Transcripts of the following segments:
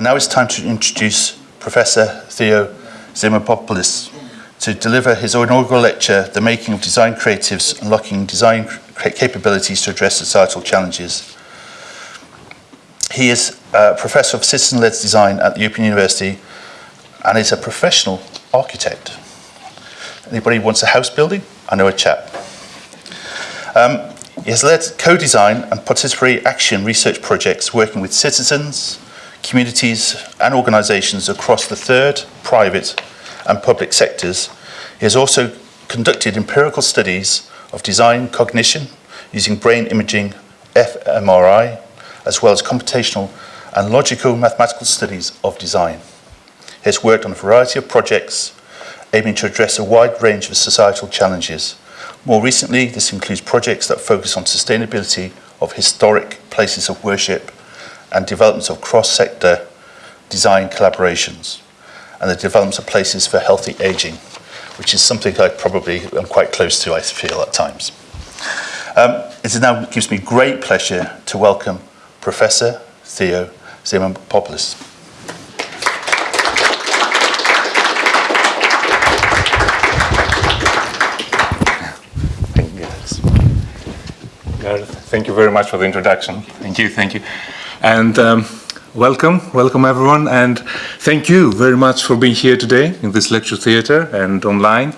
And now it's time to introduce Professor Theo Zamenopoulos to deliver his inaugural lecture, The Making of Design Creatives, Unlocking Design Capabilities to Address Societal Challenges. He is a Professor of Citizen-Led Design at the European University and is a professional architect. Anybody wants a house building? I know a chap. Um, he has led co-design and participatory action research projects working with citizens, communities and organisations across the third, private and public sectors. He has also conducted empirical studies of design cognition using brain imaging, fMRI, as well as computational and logical mathematical studies of design. He has worked on a variety of projects aiming to address a wide range of societal challenges. More recently, this includes projects that focus on sustainability of historic places of worship and developments of cross-sector design collaborations and the development of places for healthy aging, which is something I probably am quite close to, I feel, at times. Um, it now gives me great pleasure to welcome Professor Theo Zamenopoulos. Thank you very much for the introduction. Thank you, thank you. And um, welcome, welcome everyone, and thank you very much for being here today in this lecture theatre and online.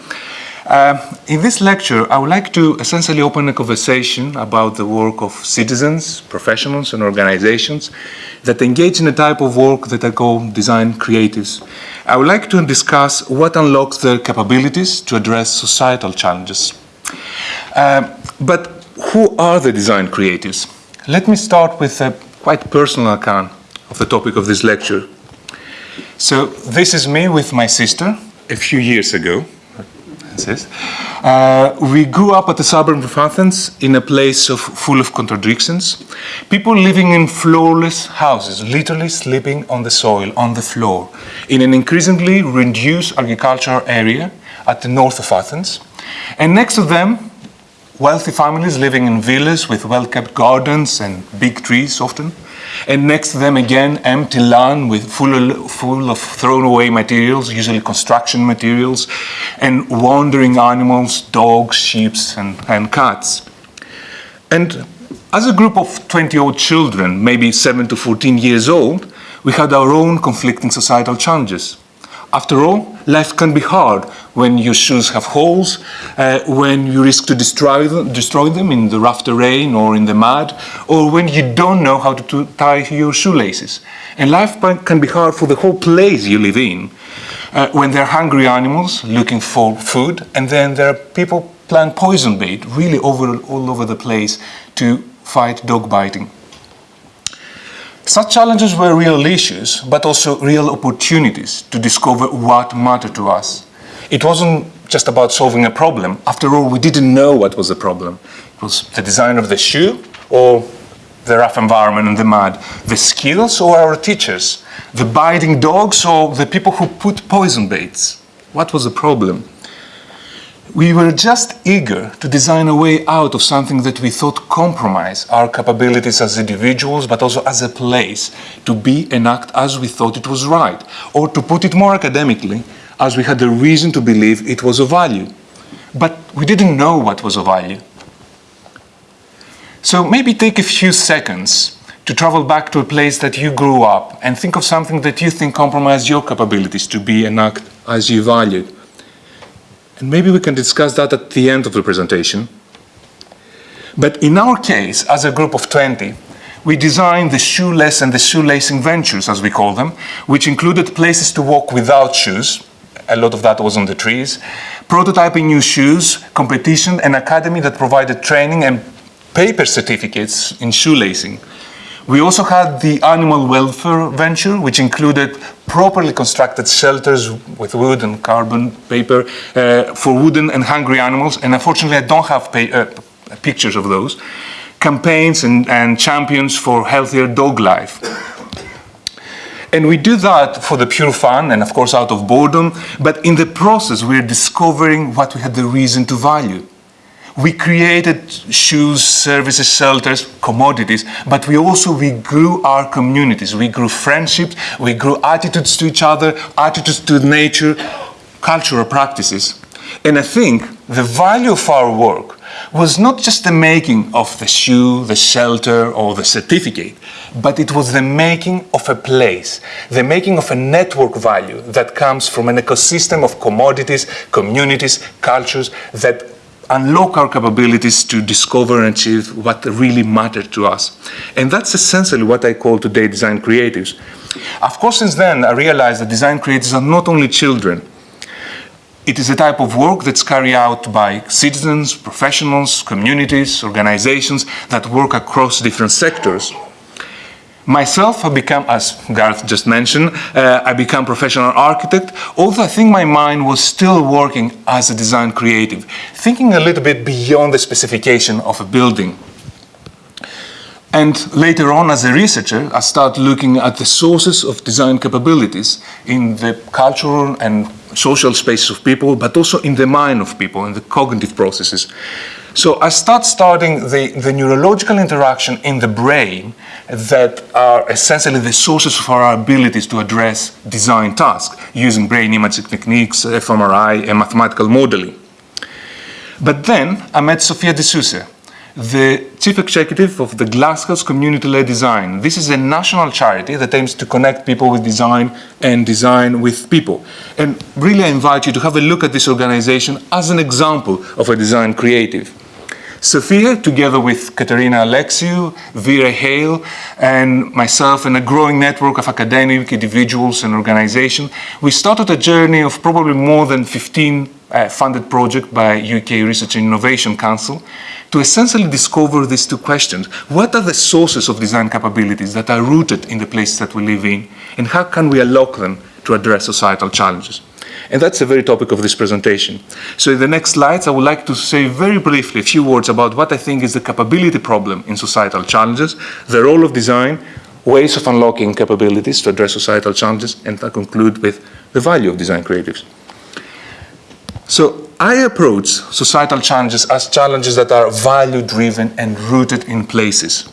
Uh, in this lecture, I would like to essentially open a conversation about the work of citizens, professionals and organizations that engage in a type of work that I call design creatives. I would like to discuss what unlocks their capabilities to address societal challenges. Uh, but who are the design creatives? Let me start with a quite personal account of the topic of this lecture. So this is me with my sister a few years ago. Uh, we grew up at the suburb of Athens in a place of, full of contradictions. People living in floorless houses, literally sleeping on the soil, on the floor, in an increasingly reduced agricultural area at the north of Athens. And next to them, wealthy families living in villas with well-kept gardens and big trees often. And next to them again, empty land with full of, full of thrown away materials, usually construction materials, and wandering animals, dogs, sheep, and, and cats. And as a group of 20 old children, maybe 7 to 14 years old, we had our own conflicting societal challenges. After all, life can be hard when your shoes have holes, uh, when you risk to destroy them, destroy them in the rough terrain or in the mud, or when you don't know how to tie your shoelaces. And life can be hard for the whole place you live in. Uh, when there are hungry animals looking for food, and then there are people plant poison bait really over, all over the place to fight dog biting. Such challenges were real issues, but also real opportunities to discover what mattered to us. It wasn't just about solving a problem. After all, we didn't know what was the problem. It was the design of the shoe or the rough environment and the mud, the skills or our teachers, the biting dogs or the people who put poison baits. What was the problem? We were just eager to design a way out of something that we thought compromised our capabilities as individuals, but also as a place to be and act as we thought it was right. Or to put it more academically, as we had a reason to believe it was of value. But we didn't know what was of value. So maybe take a few seconds to travel back to a place that you grew up and think of something that you think compromised your capabilities to be and act as you valued. And maybe we can discuss that at the end of the presentation. But in our case, as a group of 20, we designed the shoeless and the shoelacing ventures, as we call them, which included places to walk without shoes. A lot of that was on the trees. Prototyping new shoes, competition, an academy that provided training and paper certificates in shoelacing. We also had the animal welfare venture, which included properly constructed shelters with wood and carbon paper uh, for wooden and hungry animals. And unfortunately, I don't have uh, pictures of those. Campaigns and, and champions for healthier dog life. And we do that for the pure fun and of course out of boredom, but in the process we're discovering what we had the reason to value. We created shoes, services, shelters, commodities, but we also we grew our communities. We grew friendships, we grew attitudes to each other, attitudes to nature, cultural practices. And I think the value of our work was not just the making of the shoe, the shelter, or the certificate, but it was the making of a place, the making of a network value that comes from an ecosystem of commodities, communities, cultures that unlock our capabilities to discover and achieve what really mattered to us. And that's essentially what I call today design creatives. Of course, since then, I realized that design creatives are not only children, it is a type of work that's carried out by citizens, professionals, communities, organizations that work across different sectors. Myself, I become, as Gareth just mentioned, uh, I become professional architect, although I think my mind was still working as a design creative, thinking a little bit beyond the specification of a building. And later on, as a researcher, I started looking at the sources of design capabilities in the cultural and social spaces of people, but also in the mind of people, in the cognitive processes. So I start starting the, the neurological interaction in the brain that are essentially the sources of our abilities to address design tasks using brain imaging techniques, fMRI, and mathematical modeling. But then I met Sophia de Sousa, the chief executive of the Glasshouse Community-Led Design. This is a national charity that aims to connect people with design and design with people. And really I invite you to have a look at this organization as an example of a design creative. Sophia, together with Katerina Alexiou, Vera Hale, and myself and a growing network of academic individuals and organizations, we started a journey of probably more than 15 uh, funded projects by UK Research and Innovation Council to essentially discover these two questions. What are the sources of design capabilities that are rooted in the places that we live in, and how can we unlock them to address societal challenges? And that's the very topic of this presentation. So in the next slides, I would like to say very briefly a few words about what I think is the capability problem in societal challenges, the role of design, ways of unlocking capabilities to address societal challenges, and I conclude with the value of design creatives. So I approach societal challenges as challenges that are value-driven and rooted in places.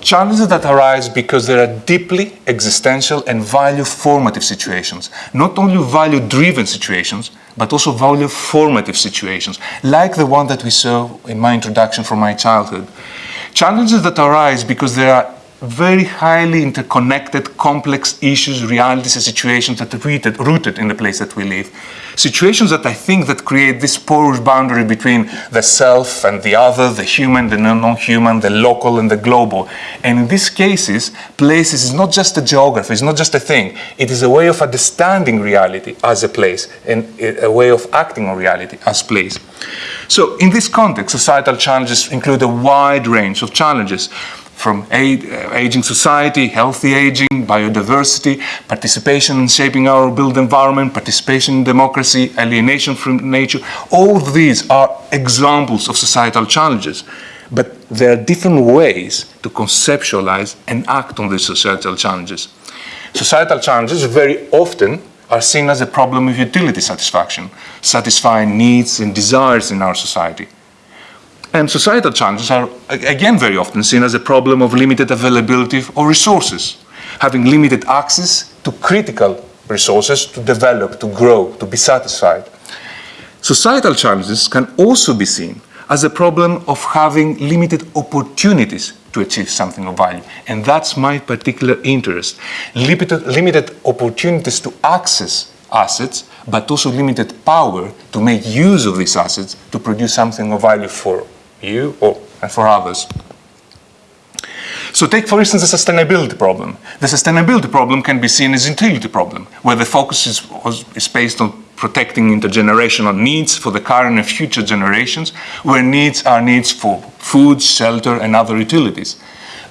Challenges that arise because there are deeply existential and value-formative situations, not only value-driven situations, but also value-formative situations, like the one that we saw in my introduction from my childhood. Challenges that arise because there are very highly interconnected, complex issues, realities, and situations that are rooted, rooted in the place that we live. Situations that I think that create this porous boundary between the self and the other, the human, the non-human, the local and the global. And in these cases, places is not just a geography, it's not just a thing. It is a way of understanding reality as a place and a way of acting on reality as place. So in this context, societal challenges include a wide range of challenges from uh, aging society, healthy aging, biodiversity, participation in shaping our built environment, participation in democracy, alienation from nature. All these are examples of societal challenges. But there are different ways to conceptualize and act on these societal challenges. Societal challenges very often are seen as a problem of utility satisfaction, satisfying needs and desires in our society. And societal challenges are, again, very often seen as a problem of limited availability of resources, having limited access to critical resources to develop, to grow, to be satisfied. Societal challenges can also be seen as a problem of having limited opportunities to achieve something of value. And that's my particular interest. Limited, limited opportunities to access assets, but also limited power to make use of these assets to produce something of value for you or, and for others. So take, for instance, the sustainability problem. The sustainability problem can be seen as a utility problem, where the focus is, is based on protecting intergenerational needs for the current and future generations, where needs are needs for food, shelter, and other utilities.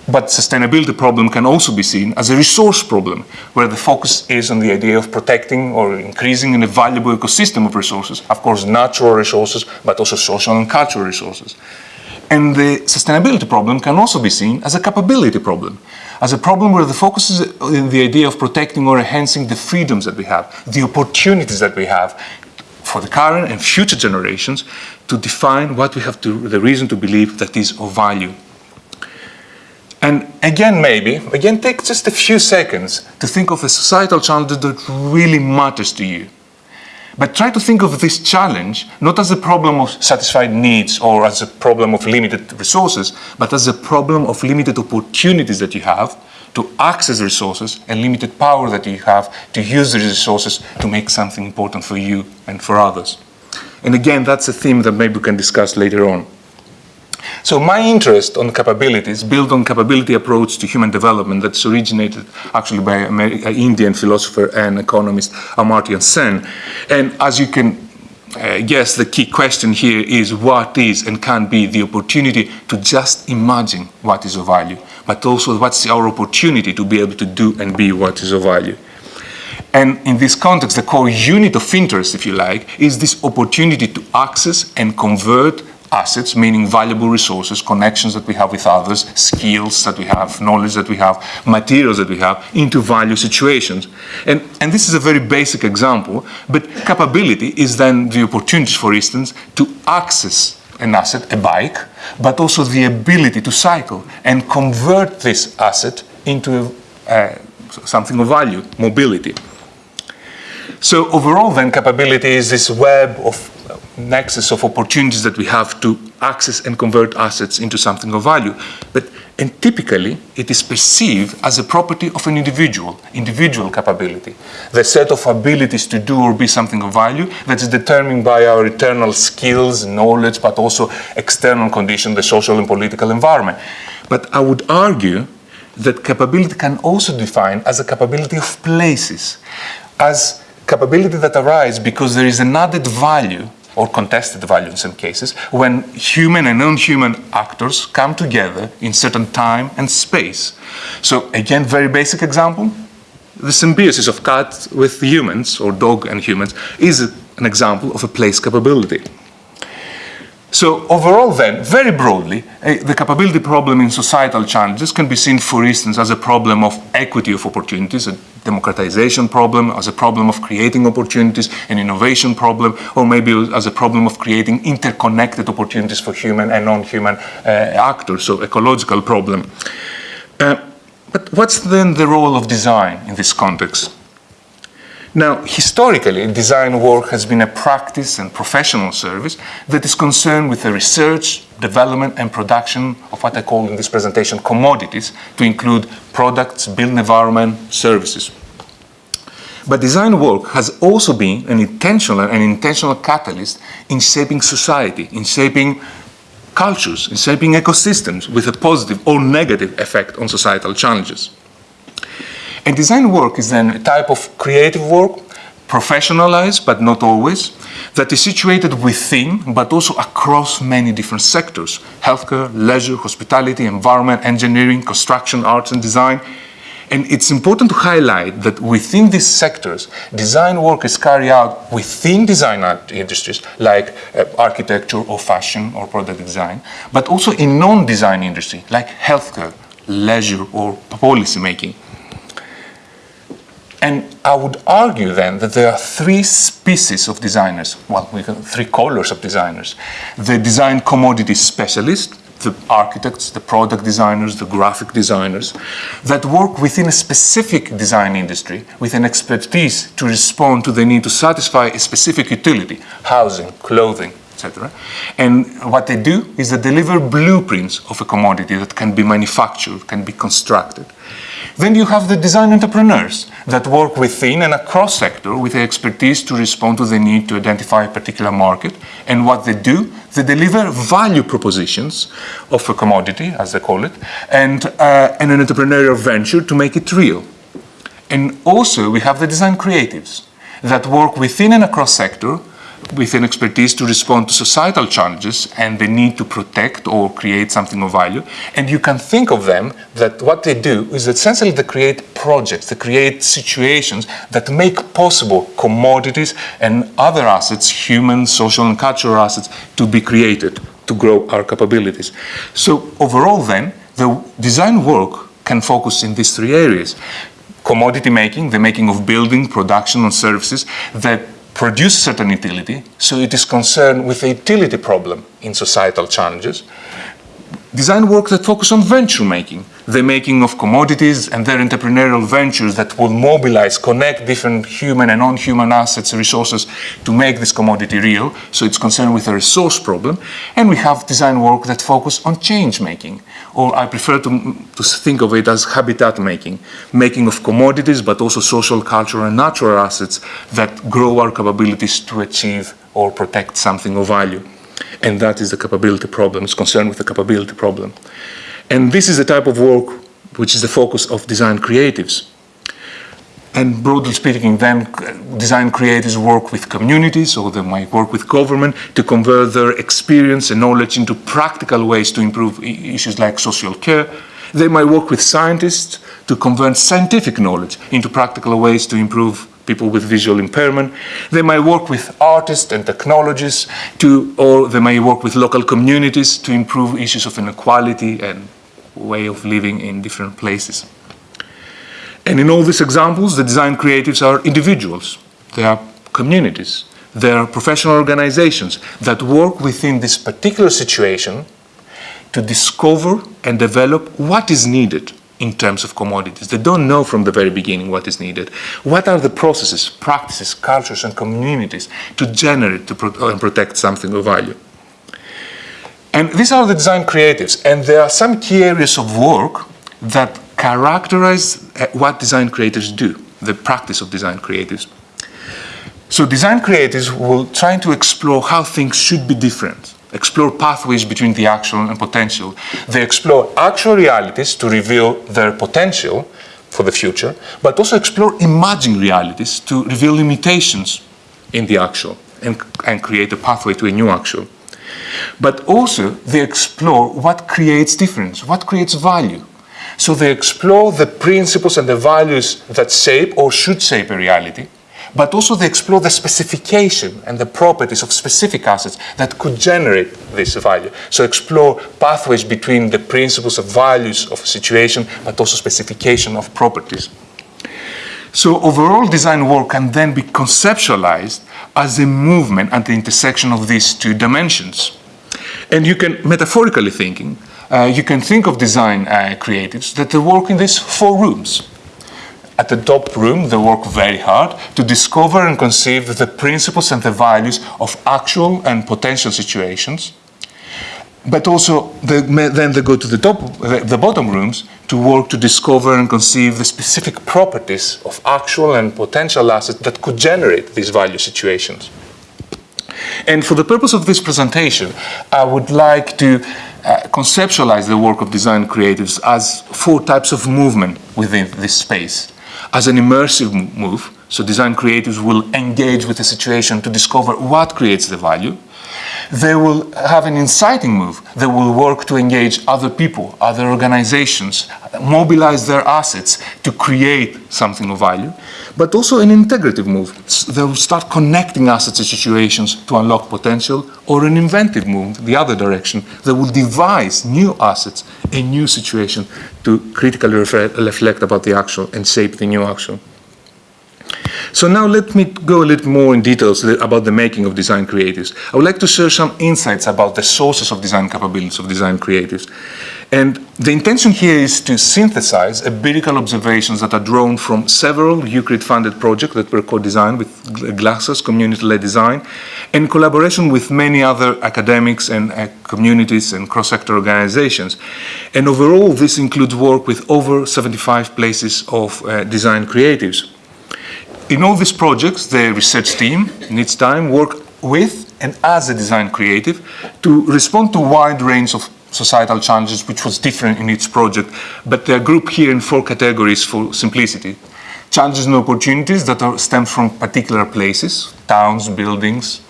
But sustainability problem can also be seen as a resource problem, where the focus is on the idea of protecting or increasing a valuable ecosystem of resources, of course natural resources, but also social and cultural resources. And the sustainability problem can also be seen as a capability problem, as a problem where the focus is in the idea of protecting or enhancing the freedoms that we have, the opportunities that we have for the current and future generations to define what we have to, the reason to believe that is of value. And again, maybe, again, take just a few seconds to think of a societal challenge that really matters to you. But try to think of this challenge not as a problem of satisfied needs or as a problem of limited resources, but as a problem of limited opportunities that you have to access resources and limited power that you have to use these resources to make something important for you and for others. And again, that's a theme that maybe we can discuss later on. So my interest on capabilities built on capability approach to human development that's originated actually by an Indian philosopher and economist Amartya Sen. And as you can uh, guess, the key question here is what is and can be the opportunity to just imagine what is of value, but also what's our opportunity to be able to do and be what is of value. And in this context, the core unit of interest, if you like, is this opportunity to access and convert assets, meaning valuable resources, connections that we have with others, skills that we have, knowledge that we have, materials that we have, into value situations. And, and this is a very basic example, but capability is then the opportunities, for instance, to access an asset, a bike, but also the ability to cycle and convert this asset into uh, something of value, mobility. So overall then capability is this web of nexus of opportunities that we have to access and convert assets into something of value. But and typically, it is perceived as a property of an individual, individual capability. The set of abilities to do or be something of value that is determined by our internal skills, knowledge, but also external conditions, the social and political environment. But I would argue that capability can also be defined as a capability of places, as capability that arises because there is an added value or contested value in some cases, when human and non-human actors come together in certain time and space. So again, very basic example, the symbiosis of cats with humans, or dog and humans, is an example of a place capability. So overall then, very broadly, uh, the capability problem in societal challenges can be seen, for instance, as a problem of equity of opportunities, a democratization problem, as a problem of creating opportunities, an innovation problem, or maybe as a problem of creating interconnected opportunities for human and non-human uh, actors, so ecological problem. Uh, but what's then the role of design in this context? Now, historically, design work has been a practice and professional service that is concerned with the research, development, and production of what I call in this presentation commodities, to include products, built environment, services. But design work has also been an intentional, an intentional catalyst in shaping society, in shaping cultures, in shaping ecosystems with a positive or negative effect on societal challenges. And design work is then a type of creative work, professionalized, but not always, that is situated within, but also across many different sectors, healthcare, leisure, hospitality, environment, engineering, construction, arts and design. And it's important to highlight that within these sectors, design work is carried out within design industries like uh, architecture or fashion or product design, but also in non-design industry like healthcare, leisure or policy making. And I would argue then that there are three species of designers, well, we three colors of designers. The design commodity specialist, the architects, the product designers, the graphic designers, that work within a specific design industry with an expertise to respond to the need to satisfy a specific utility, housing, clothing, etc. And what they do is they deliver blueprints of a commodity that can be manufactured, can be constructed. Then you have the design entrepreneurs that work within and across sector with the expertise to respond to the need to identify a particular market. And what they do, they deliver value propositions of a commodity, as they call it, and, uh, and an entrepreneurial venture to make it real. And also we have the design creatives that work within and across sector with an expertise to respond to societal challenges and the need to protect or create something of value. And you can think of them that what they do is essentially they create projects, they create situations that make possible commodities and other assets, human, social and cultural assets, to be created to grow our capabilities. So overall then, the design work can focus in these three areas. Commodity making, the making of building, production and services that produce certain utility, so it is concerned with the utility problem in societal challenges. Design work that focus on venture making, the making of commodities and their entrepreneurial ventures that will mobilize, connect different human and non-human assets, and resources to make this commodity real. So it's concerned with a resource problem. And we have design work that focus on change making, or I prefer to, to think of it as habitat making, making of commodities, but also social, cultural, and natural assets that grow our capabilities to achieve or protect something of value. And that is the capability problem, it's concerned with the capability problem. And this is the type of work which is the focus of design creatives. And broadly speaking, then design creators work with communities or they might work with government to convert their experience and knowledge into practical ways to improve issues like social care. They might work with scientists to convert scientific knowledge into practical ways to improve people with visual impairment. They might work with artists and technologists to, or they may work with local communities to improve issues of inequality and way of living in different places. And in all these examples, the design creatives are individuals. They are communities. They are professional organizations that work within this particular situation to discover and develop what is needed in terms of commodities. They don't know from the very beginning what is needed. What are the processes, practices, cultures, and communities to generate to pro and protect something of value? And these are the design creatives, and there are some key areas of work that characterize uh, what design creators do, the practice of design creatives. So design creatives will try to explore how things should be different, explore pathways between the actual and potential. They explore actual realities to reveal their potential for the future, but also explore imagined realities to reveal limitations in the actual and, and create a pathway to a new actual. But also they explore what creates difference, what creates value. So they explore the principles and the values that shape or should shape a reality, but also they explore the specification and the properties of specific assets that could generate this value. So explore pathways between the principles of values of a situation, but also specification of properties. So overall design work can then be conceptualized as a movement at the intersection of these two dimensions. And you can, metaphorically thinking, uh, you can think of design uh, creatives that they work in these four rooms. At the top room, they work very hard to discover and conceive the principles and the values of actual and potential situations. But also, they, then they go to the, top, the, the bottom rooms to work to discover and conceive the specific properties of actual and potential assets that could generate these value situations. And for the purpose of this presentation, I would like to uh, conceptualize the work of design creatives as four types of movement within this space. As an immersive move, so design creatives will engage with the situation to discover what creates the value. They will have an inciting move. They will work to engage other people, other organizations, mobilize their assets to create something of value but also an integrative move. They will start connecting assets and situations to unlock potential, or an inventive move, the other direction. They will devise new assets, a new situation to critically reflect about the actual and shape the new action. So now let me go a little more in details about the making of design creatives. I would like to share some insights about the sources of design capabilities of design creatives. And the intention here is to synthesize empirical observations that are drawn from several UKRI-funded projects that were co-designed with Glasshouse community-led design in collaboration with many other academics and uh, communities and cross-sector organizations. And overall, this includes work with over 75 places of uh, design creatives. In all these projects, the research team in its time work with and as a design creative to respond to a wide range of societal challenges, which was different in each project, but they're grouped here in four categories for simplicity. Challenges and opportunities that are stem from particular places, towns, buildings.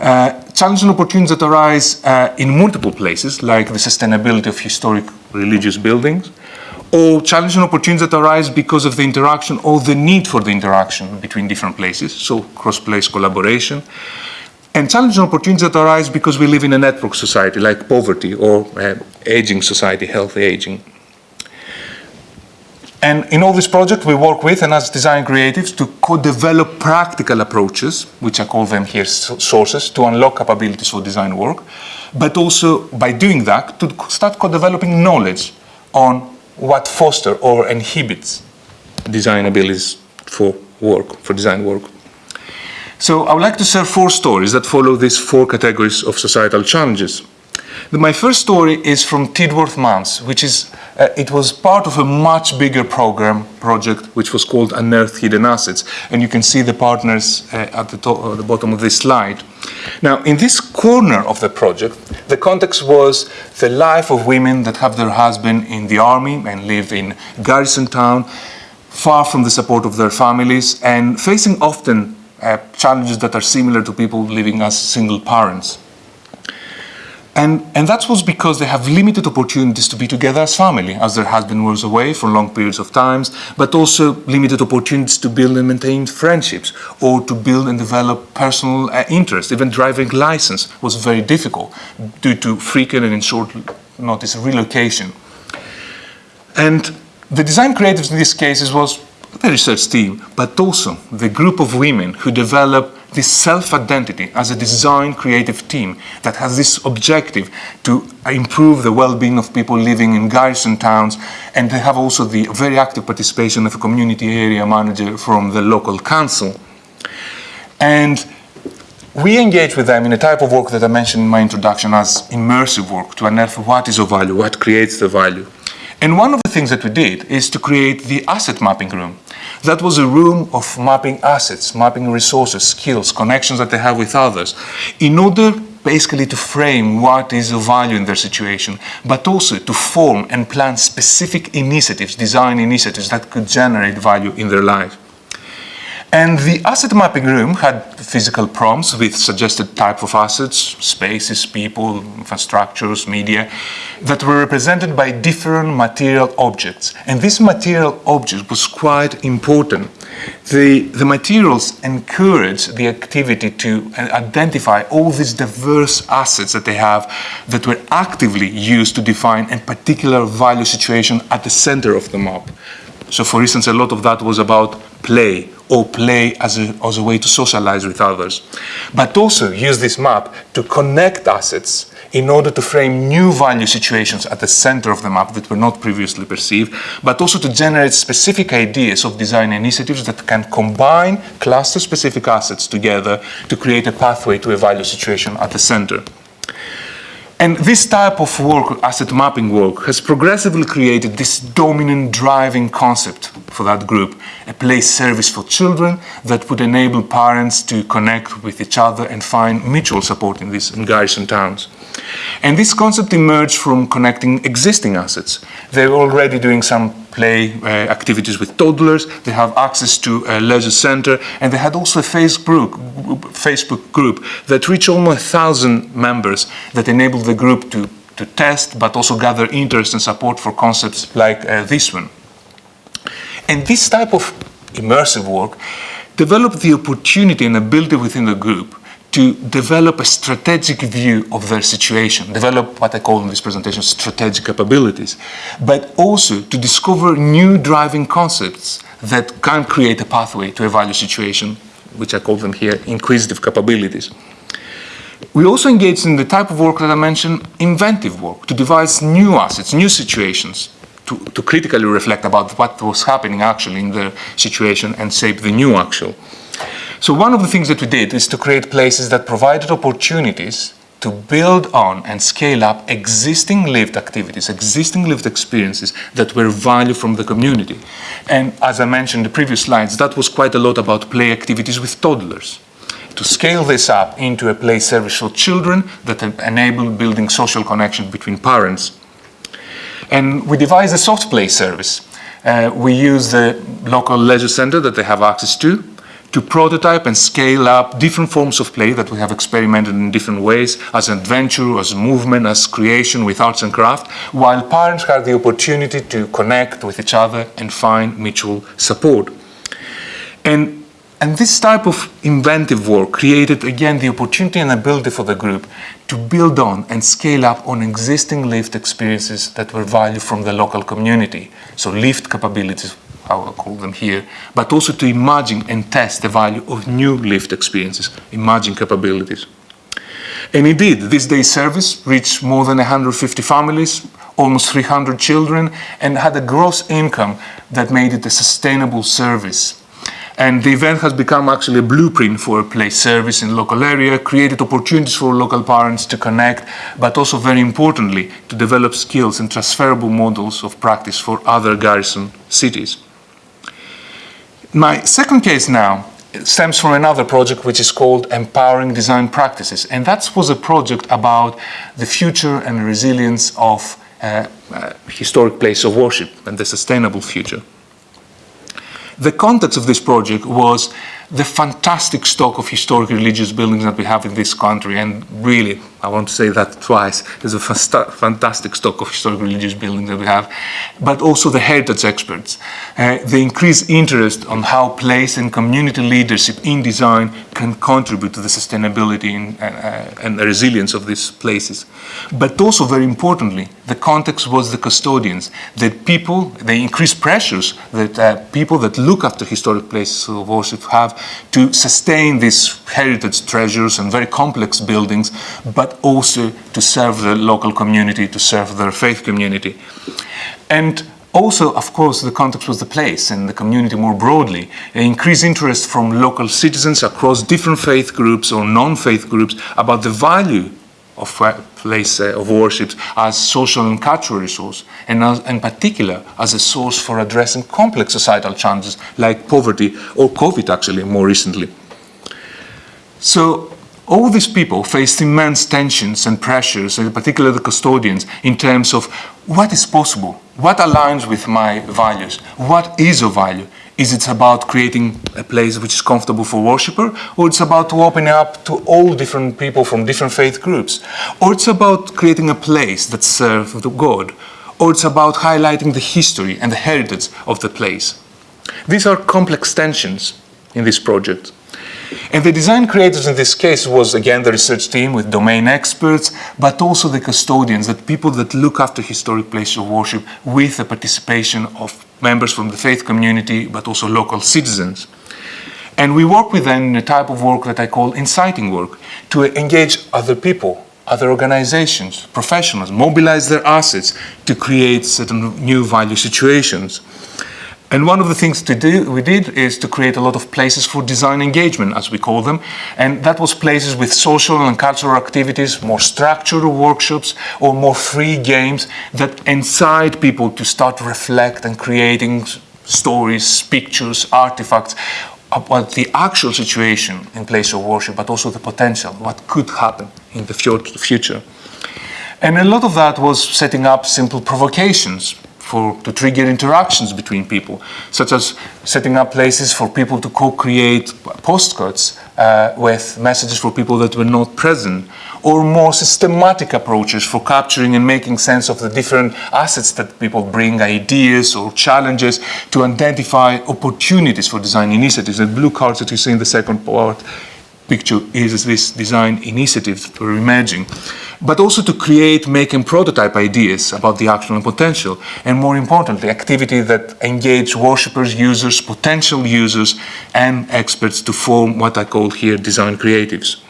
Uh, challenges and opportunities that arise uh, in multiple places, like the sustainability of historic religious buildings, or challenges and opportunities that arise because of the interaction or the need for the interaction between different places, so cross-place collaboration, and challenges and opportunities that arise because we live in a network society like poverty or uh, aging society, healthy aging. And in all this project, we work with and as design creatives to co-develop practical approaches, which I call them here sources, to unlock capabilities for design work, but also by doing that, to start co-developing knowledge on what foster or inhibits design abilities for work, for design work. So I would like to share four stories that follow these four categories of societal challenges. My first story is from Tidworth Mums, which is, uh, it was part of a much bigger program, project, which was called Unearth Hidden Assets. And you can see the partners uh, at the, top, uh, the bottom of this slide. Now, in this corner of the project, the context was the life of women that have their husband in the army and live in garrison town, far from the support of their families and facing often uh, challenges that are similar to people living as single parents. And, and that was because they have limited opportunities to be together as family, as their husband was away for long periods of times, but also limited opportunities to build and maintain friendships or to build and develop personal uh, interest. Even driving license was very difficult due to frequent and in short notice relocation. And the design creatives in these cases was the research team, but also the group of women who develop this self-identity as a design creative team that has this objective to improve the well-being of people living in garrison towns and they have also the very active participation of a community area manager from the local council. And we engage with them in a type of work that I mentioned in my introduction as immersive work to unearth what is of value, what creates the value. And one of the things that we did is to create the asset mapping room. That was a room of mapping assets, mapping resources, skills, connections that they have with others, in order basically to frame what is of value in their situation, but also to form and plan specific initiatives, design initiatives that could generate value in their life. And the asset mapping room had physical prompts with suggested type of assets, spaces, people, infrastructures, media, that were represented by different material objects. And this material object was quite important. The, the materials encourage the activity to uh, identify all these diverse assets that they have that were actively used to define a particular value situation at the center of the map. So for instance, a lot of that was about play or play as a, as a way to socialize with others. But also use this map to connect assets in order to frame new value situations at the center of the map that were not previously perceived, but also to generate specific ideas of design initiatives that can combine cluster-specific assets together to create a pathway to a value situation at the center. And this type of work, asset mapping work, has progressively created this dominant driving concept for that group, a place service for children that would enable parents to connect with each other and find mutual support in these garrison towns. And this concept emerged from connecting existing assets. They were already doing some play uh, activities with toddlers, they have access to a leisure center, and they had also a Facebook, Facebook group that reached almost a thousand members that enabled the group to, to test, but also gather interest and support for concepts like uh, this one. And this type of immersive work developed the opportunity and ability within the group to develop a strategic view of their situation, develop what I call in this presentation strategic capabilities, but also to discover new driving concepts that can create a pathway to a value situation, which I call them here inquisitive capabilities. We also engaged in the type of work that I mentioned, inventive work, to devise new assets, new situations, to, to critically reflect about what was happening actually in the situation and shape the new actual. So one of the things that we did is to create places that provided opportunities to build on and scale up existing lived activities, existing lived experiences that were value from the community. And as I mentioned in the previous slides, that was quite a lot about play activities with toddlers. To scale this up into a play service for children that enable building social connection between parents. And we devised a soft play service. Uh, we use the local leisure center that they have access to, to prototype and scale up different forms of play that we have experimented in different ways as adventure, as movement, as creation with arts and craft, while parents have the opportunity to connect with each other and find mutual support. And And this type of inventive work created again the opportunity and ability for the group to build on and scale up on existing lived experiences that were valued from the local community. So lived capabilities, how will call them here, but also to imagine and test the value of new lived experiences, imagine capabilities. And indeed, this day's service reached more than 150 families, almost 300 children, and had a gross income that made it a sustainable service. And the event has become actually a blueprint for a place service in local area, created opportunities for local parents to connect, but also very importantly, to develop skills and transferable models of practice for other garrison cities. My second case now stems from another project which is called Empowering Design Practices. And that was a project about the future and resilience of uh, uh, historic place of worship and the sustainable future. The context of this project was the fantastic stock of historic religious buildings that we have in this country. And really, I want to say that twice, there's a fantastic stock of historic religious buildings that we have, but also the heritage experts. Uh, the increased interest on how place and community leadership in design can contribute to the sustainability and, uh, and the resilience of these places. But also, very importantly, the context was the custodians, that people, the increased pressures that uh, people that look after historic places of worship have to sustain these heritage treasures and very complex buildings, but also to serve the local community, to serve their faith community. And also, of course, the context was the place and the community more broadly. Increased interest from local citizens across different faith groups or non-faith groups about the value of uh, place uh, of worship as social and cultural resource, and as, in particular as a source for addressing complex societal challenges like poverty or COVID actually more recently. So all these people faced immense tensions and pressures, in particular the custodians, in terms of what is possible, what aligns with my values, what is of value, is it about creating a place which is comfortable for worshipper, or it's about opening up to all different people from different faith groups, or it's about creating a place that serves the God, or it's about highlighting the history and the heritage of the place. These are complex tensions in this project. And the design creators in this case was again the research team with domain experts, but also the custodians, the people that look after historic places of worship with the participation of members from the faith community, but also local citizens. And we work with them in a type of work that I call inciting work, to engage other people, other organizations, professionals, mobilize their assets to create certain new value situations. And one of the things to do, we did is to create a lot of places for design engagement, as we call them. And that was places with social and cultural activities, more structured workshops, or more free games that incite people to start reflect and creating stories, pictures, artifacts about the actual situation in place of worship, but also the potential, what could happen in the future. And a lot of that was setting up simple provocations for, to trigger interactions between people, such as setting up places for people to co-create postcards uh, with messages for people that were not present, or more systematic approaches for capturing and making sense of the different assets that people bring, ideas or challenges, to identify opportunities for design initiatives. The blue cards that you see in the second part picture is this design initiative we're imagining, but also to create, make and prototype ideas about the actual potential, and more importantly, activity that engage worshippers, users, potential users, and experts to form what I call here design creatives.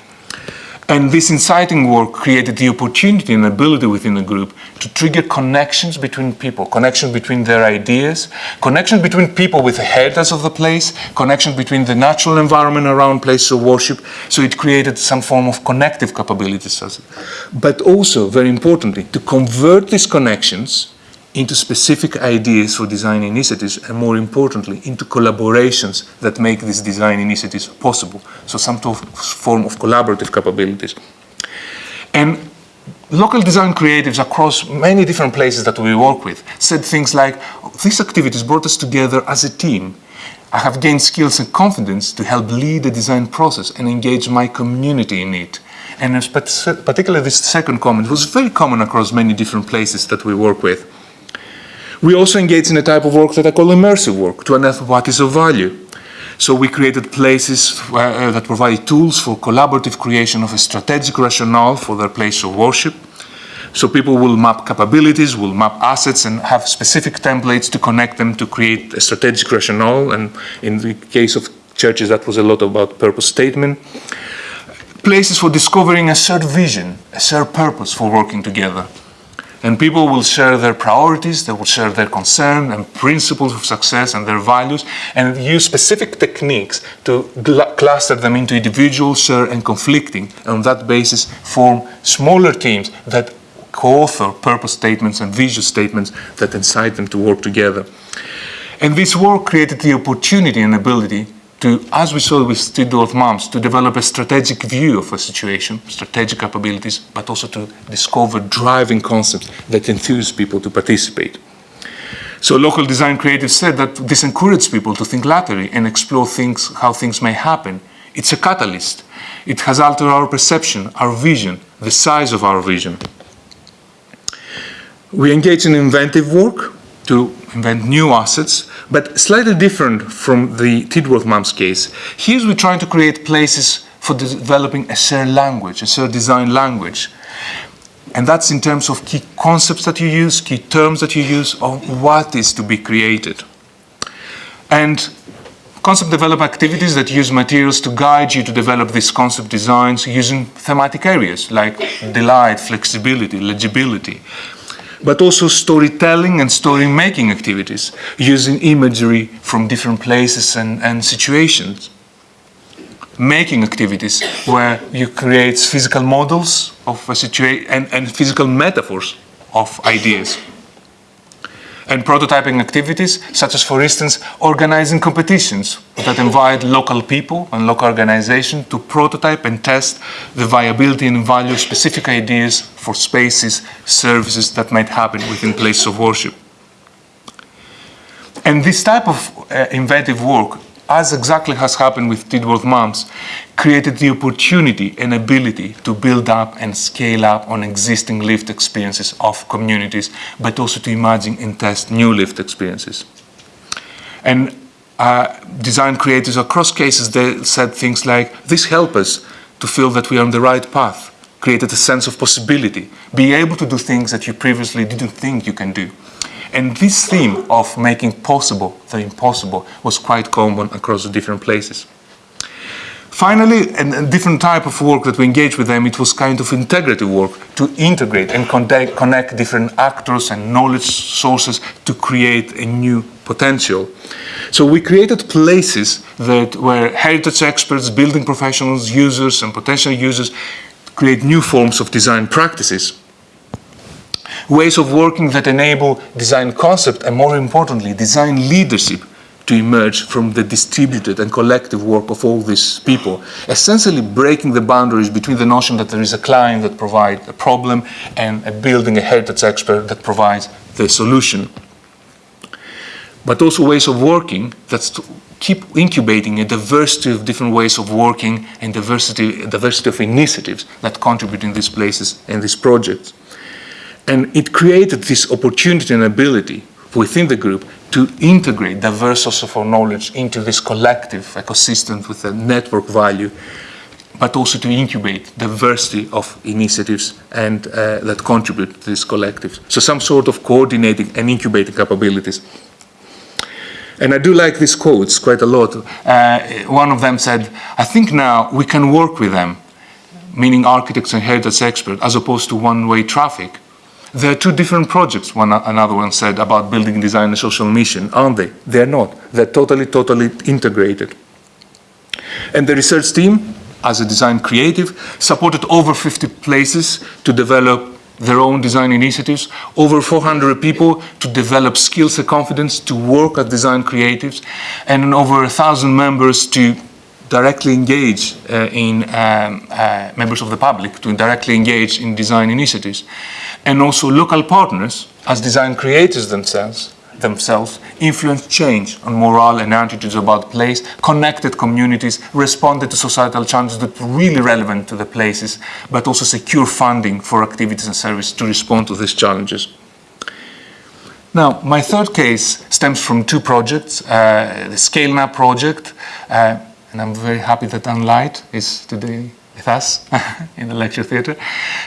And this inciting work created the opportunity and ability within the group to trigger connections between people, connections between their ideas, connections between people with the heritage of the place, connections between the natural environment around places of worship. So it created some form of connective capabilities. But also, very importantly, to convert these connections into specific ideas for design initiatives and more importantly into collaborations that make these design initiatives possible. So some form of collaborative capabilities. And local design creatives across many different places that we work with said things like, these activities brought us together as a team. I have gained skills and confidence to help lead the design process and engage my community in it. And particularly this second comment was very common across many different places that we work with. We also engage in a type of work that I call immersive work to unearth what is of value. So we created places where, uh, that provide tools for collaborative creation of a strategic rationale for their place of worship. So people will map capabilities, will map assets, and have specific templates to connect them to create a strategic rationale. And in the case of churches, that was a lot about purpose statement. Places for discovering a shared vision, a shared purpose for working together. And people will share their priorities, they will share their concern and principles of success and their values, and use specific techniques to cluster them into individual, share, and conflicting. And on that basis, form smaller teams that co-author purpose statements and vision statements that incite them to work together. And this work created the opportunity and ability to, as we saw with Tidworth Mums, to develop a strategic view of a situation, strategic capabilities, but also to discover driving concepts that enthuse people to participate. So local design creatives said that this encourages people to think laterally and explore things, how things may happen. It's a catalyst. It has altered our perception, our vision, the size of our vision. We engage in inventive work to invent new assets, but slightly different from the Tidworth Mums case. Here we're trying to create places for developing a shared language, a shared design language. And that's in terms of key concepts that you use, key terms that you use, of what is to be created. And concept development activities that use materials to guide you to develop these concept designs using thematic areas like delight, flexibility, legibility, but also storytelling and story making activities using imagery from different places and, and situations. Making activities where you create physical models of a situation and, and physical metaphors of ideas. And prototyping activities, such as, for instance, organizing competitions that invite local people and local organizations to prototype and test the viability and value of specific ideas for spaces, services that might happen within places of worship. And this type of uh, inventive work, as exactly has happened with Tidworth Mums, created the opportunity and ability to build up and scale up on existing lived experiences of communities, but also to imagine and test new lived experiences. And uh, design creators across cases, they said things like, this helps us to feel that we are on the right path, created a sense of possibility, be able to do things that you previously didn't think you can do. And this theme of making possible the impossible was quite common across the different places. Finally, a, different type of work that we engaged with them, it was kind of integrative work to integrate and connect, different actors and knowledge sources to create a new potential. So we created places that where heritage experts, building professionals, users, and potential users create new forms of design practices ways of working that enable design concept and more importantly, design leadership to emerge from the distributed and collective work of all these people, essentially breaking the boundaries between the notion that there is a client that provides a problem and a building a heritage expert that provides the solution. But also ways of working that keep incubating a diversity of different ways of working and diversity, diversity of initiatives that contribute in these places and these projects. And it created this opportunity and ability within the group to integrate diverse sources of knowledge into this collective ecosystem with a network value, but also to incubate diversity of initiatives and uh, that contribute to this collective. So some sort of coordinating and incubating capabilities. And I do like these quotes quite a lot. Uh, one of them said, I think now we can work with them, meaning architects and heritage experts, as opposed to one-way traffic there are two different projects, one another one said, about building design and social mission, aren't they? They're not. They're totally, totally integrated. And the research team, as a design creative, supported over 50 places to develop their own design initiatives, over 400 people to develop skills and confidence to work as design creatives, and over 1,000 members to directly engage uh, in um, uh, members of the public, to directly engage in design initiatives and also local partners, as design creators themselves, themselves influence change on morale and attitudes about place, connected communities, responded to societal challenges that were really relevant to the places, but also secure funding for activities and services to respond to these challenges. Now, my third case stems from two projects, uh, the Scaling Up project, uh, and I'm very happy that Anne Light is today with us in the lecture theatre.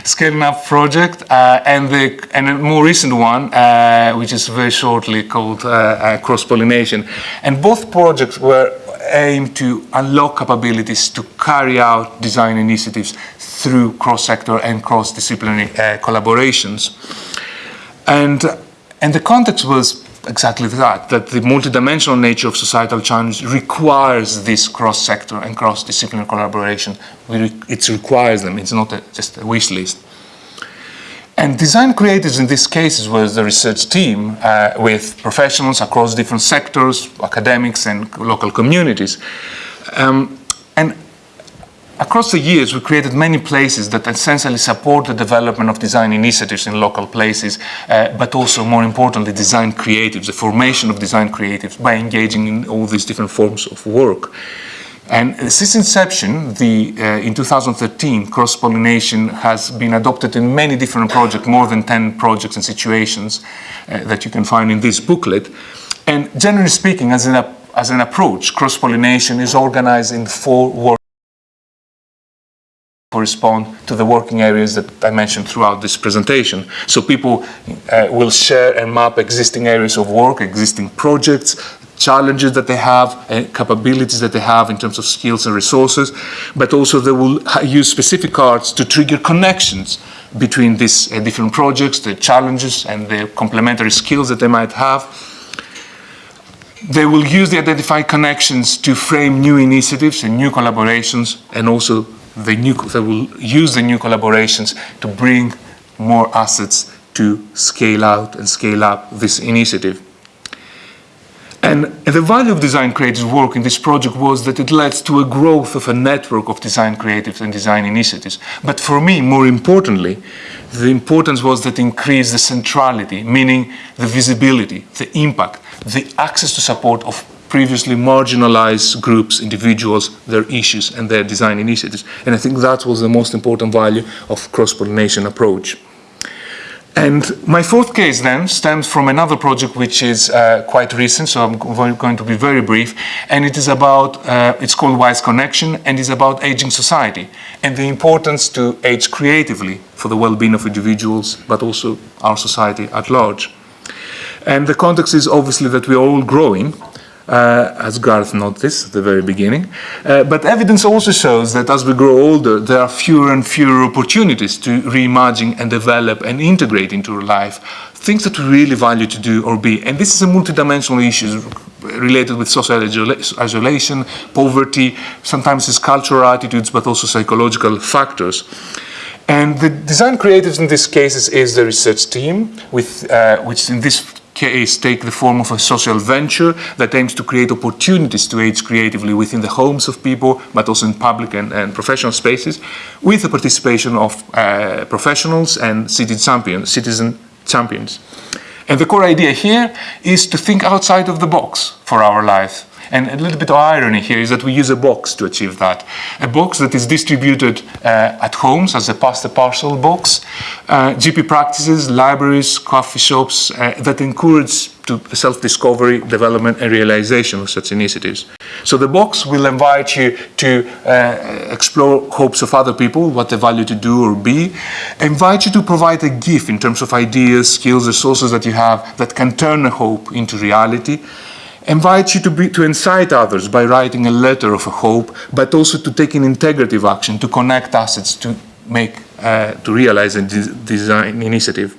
Scaling Up project, uh, and, the, and a more recent one, uh, which is very shortly called uh, uh, Cross-Pollination. And both projects were aimed to unlock capabilities to carry out design initiatives through cross-sector and cross-disciplinary uh, collaborations. And, and the context was exactly that, that the multidimensional nature of societal challenge requires this cross-sector and cross-disciplinary collaboration. It requires them, it's not a, just a wish list. And design creatives in this case was the research team uh, with professionals across different sectors, academics and local communities. Um, and across the years, we created many places that essentially support the development of design initiatives in local places, uh, but also, more importantly, design creatives, the formation of design creatives by engaging in all these different forms of work. And since inception, the, uh, in 2013, cross-pollination has been adopted in many different projects, more than 10 projects and situations uh, that you can find in this booklet. And generally speaking, as an, as an approach, cross-pollination is organized in four work correspond to the working areas that I mentioned throughout this presentation. So people uh, will share and map existing areas of work, existing projects, challenges that they have, and capabilities that they have in terms of skills and resources, but also they will use specific cards to trigger connections between these uh, different projects, the challenges and the complementary skills that they might have. They will use the identified connections to frame new initiatives and new collaborations and also the new, they will use the new collaborations to bring more assets to scale out and scale up this initiative. And the value of design creatives work in this project was that it led to a growth of a network of design creatives and design initiatives. But for me, more importantly, the importance was that increased the centrality, meaning the visibility, the impact, the access to support of previously marginalized groups, individuals, their issues and their design initiatives. And I think that was the most important value of cross-pollination approach. And my fourth case then stems from another project which is uh, quite recent, so I'm going to be very brief. And it is about, uh, it's called Wise Connection, and is about aging society and the importance to age creatively for the well-being of individuals, but also our society at large. And the context is obviously that we're all growing, uh, as Gareth noticed at the very beginning. Uh, but evidence also shows that as we grow older, there are fewer and fewer opportunities to reimagine and develop and integrate into our life things that we really value to do or be. And this is a multidimensional issue related with social isolation, poverty, sometimes it's cultural attitudes, but also psychological factors. And the design creatives in this case is the research team, with, uh, which in this case take the form of a social venture that aims to create opportunities to age creatively within the homes of people, but also in public and, and professional spaces, with the participation of uh, professionals and city champions, citizen champions. And the core idea here is to think outside of the box for our life. And a little bit of irony here is that we use a box to achieve that. A box that is distributed uh, at homes as a pass the parcel box, uh, GP practices, libraries, coffee shops uh, that encourage to self-discovery, development and realization of such initiatives. So the box will invite you to uh, explore hopes of other people, what they value to do or be, invite you to provide a gift in terms of ideas, skills, resources that you have that can turn a hope into reality, invite you to, be, to incite others by writing a letter of hope, but also to take an integrative action, to connect assets, to make, uh, to realize a de design initiative.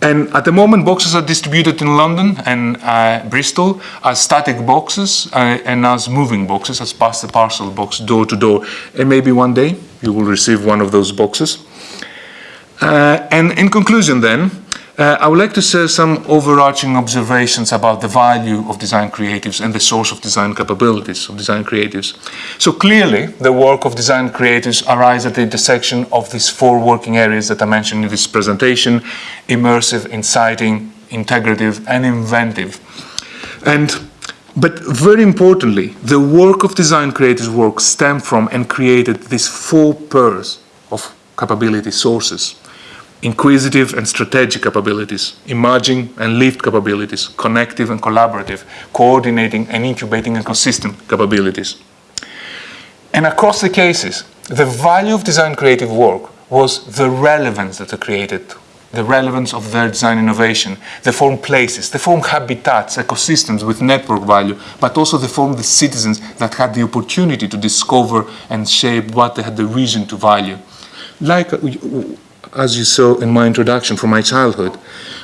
And at the moment, boxes are distributed in London and uh, Bristol as static boxes uh, and as moving boxes, as pass the parcel box, door to door. And maybe one day you will receive one of those boxes. Uh, and in conclusion then, uh, I would like to share some overarching observations about the value of design creatives and the source of design capabilities of design creatives. So clearly, the work of design creatives arises at the intersection of these four working areas that I mentioned in this presentation, immersive, inciting, integrative, and inventive. And but very importantly, the work of design creatives work stem from and created these four pairs of capability sources inquisitive and strategic capabilities, emerging and lived capabilities, connective and collaborative, coordinating and incubating and consistent capabilities. And across the cases, the value of design creative work was the relevance that they created, the relevance of their design innovation. They form places, they form habitats, ecosystems with network value, but also they form the citizens that had the opportunity to discover and shape what they had the reason to value. Like, uh, as you saw in my introduction from my childhood.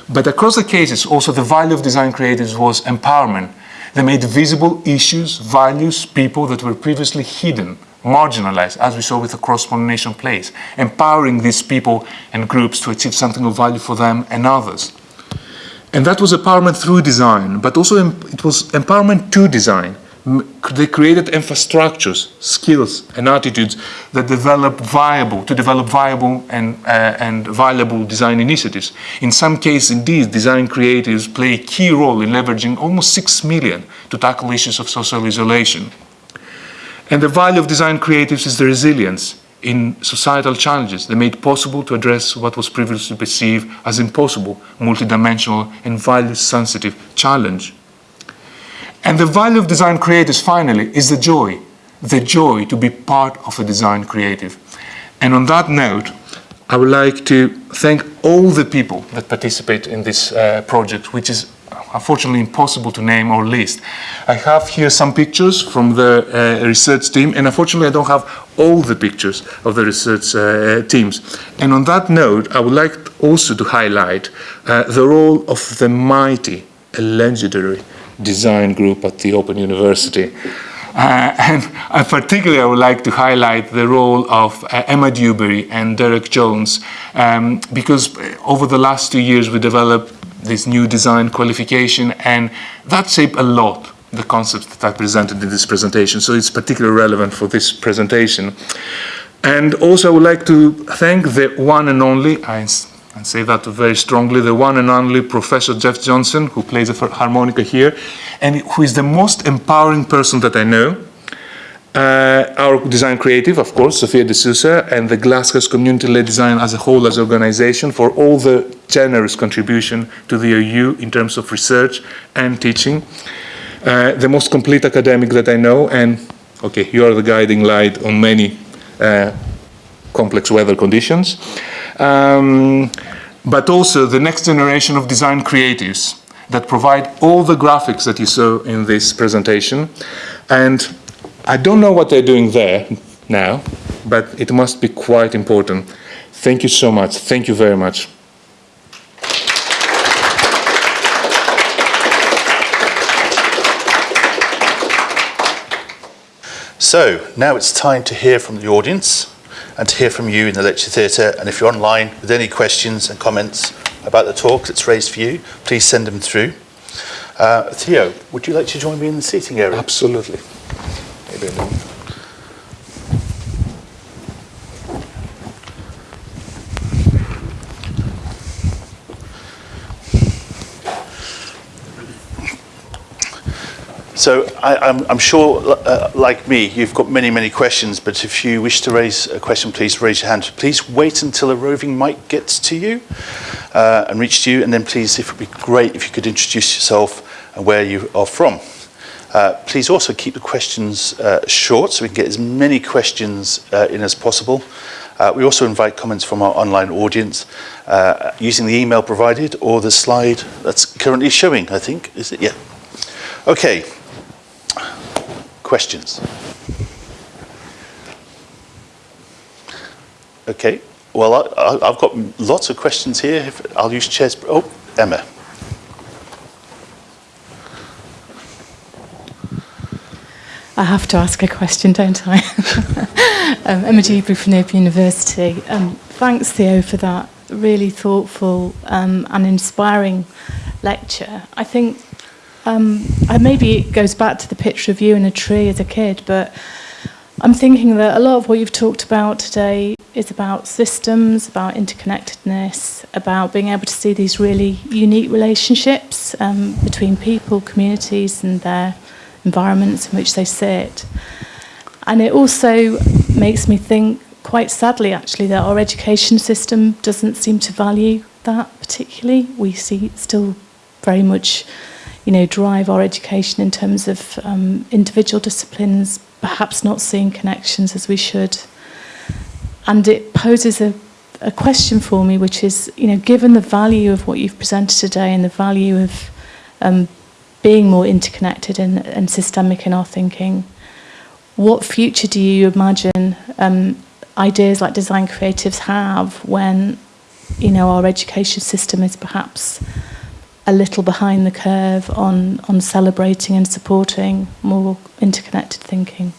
But across the cases, also the value of design creatives was empowerment. They made visible issues, values, people that were previously hidden, marginalized, as we saw with the cross-pollination plays, empowering these people and groups to achieve something of value for them and others. And that was empowerment through design, but also it was empowerment to design. They created infrastructures, skills, and attitudes that develop viable, to develop viable and, uh, and viable design initiatives. In some cases, indeed, design creatives play a key role in leveraging almost six million to tackle issues of social isolation. And the value of design creatives is the resilience in societal challenges they made possible to address what was previously perceived as impossible, multidimensional and value-sensitive challenge. And the value of design creators, finally, is the joy, the joy to be part of a design creative. And on that note, I would like to thank all the people that participate in this uh, project, which is unfortunately impossible to name or list. I have here some pictures from the uh, research team, and unfortunately I don't have all the pictures of the research uh, teams. And on that note, I would like also to highlight uh, the role of the mighty, legendary design group at the Open University. Uh, and uh, particularly, I would like to highlight the role of uh, Emma Dewberry and Derek Jones, um, because over the last two years we developed this new design qualification, and that shaped a lot the concepts that I presented in this presentation. So it's particularly relevant for this presentation. And also, I would like to thank the one and only, I and say that very strongly, the one and only Professor Jeff Johnson, who plays the harmonica here, and who is the most empowering person that I know. Uh, our design creative, of course, Sophia De Sousa, and the Glasshouse Community-Led Design as a whole, as an organization, for all the generous contribution to the OU in terms of research and teaching. Uh, the most complete academic that I know, and okay, you are the guiding light on many uh, complex weather conditions um, but also the next generation of design creatives that provide all the graphics that you saw in this presentation. And I don't know what they're doing there now, but it must be quite important. Thank you so much. Thank you very much. So now it's time to hear from the audience and to hear from you in the lecture theatre. And if you're online with any questions and comments about the talk that's raised for you, please send them through. Uh, Theo, would you like to join me in the seating area? Absolutely. Maybe So I, am sure, uh, like me, you've got many, many questions, but if you wish to raise a question, please raise your hand. Please wait until a roving mic gets to you uh, and reach to you, and then please, if it would be great if you could introduce yourself and where you are from. Uh, please also keep the questions uh, short so we can get as many questions uh, in as possible. Uh, we also invite comments from our online audience using the email provided or the slide that's currently showing, I think. Is it? Yeah. Okay, Questions? Okay, well, I, have got lots of questions here. I'll use chairs. Oh, Emma. I have to ask a question, don't I? um, Emma Dewberry from Open University. Um, thanks, Theo, for that really thoughtful um, and inspiring lecture. I think um, maybe it goes back to the picture of you in a tree as a kid, but I'm thinking that a lot of what you've talked about today is about systems, about interconnectedness, about being able to see these really unique relationships um, between people, communities, and their environments in which they sit. And it also makes me think quite sadly, actually, that our education system doesn't seem to value that particularly. We see it still very much, you know, drive our education in terms of um, individual disciplines, perhaps not seeing connections as we should. And it poses a, a question for me, which is, you know, given the value of what you've presented today and the value of um, being more interconnected and, and systemic in our thinking, what future do you imagine um, ideas like design creatives have when, you know, our education system is perhaps a little behind the curve on, on celebrating and supporting more interconnected thinking?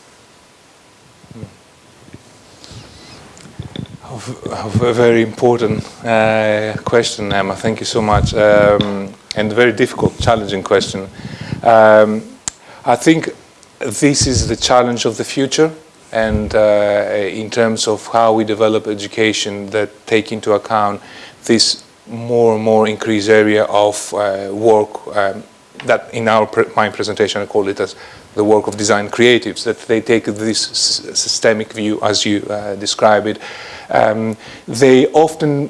A very important uh, question, Emma. Thank you so much. Um, and a very difficult, challenging question. Um, I think this is the challenge of the future and uh, in terms of how we develop education that take into account this more and more increased area of uh, work um, that in our pre my presentation I call it as the work of design creatives, that they take this systemic view as you uh, describe it. Um, they often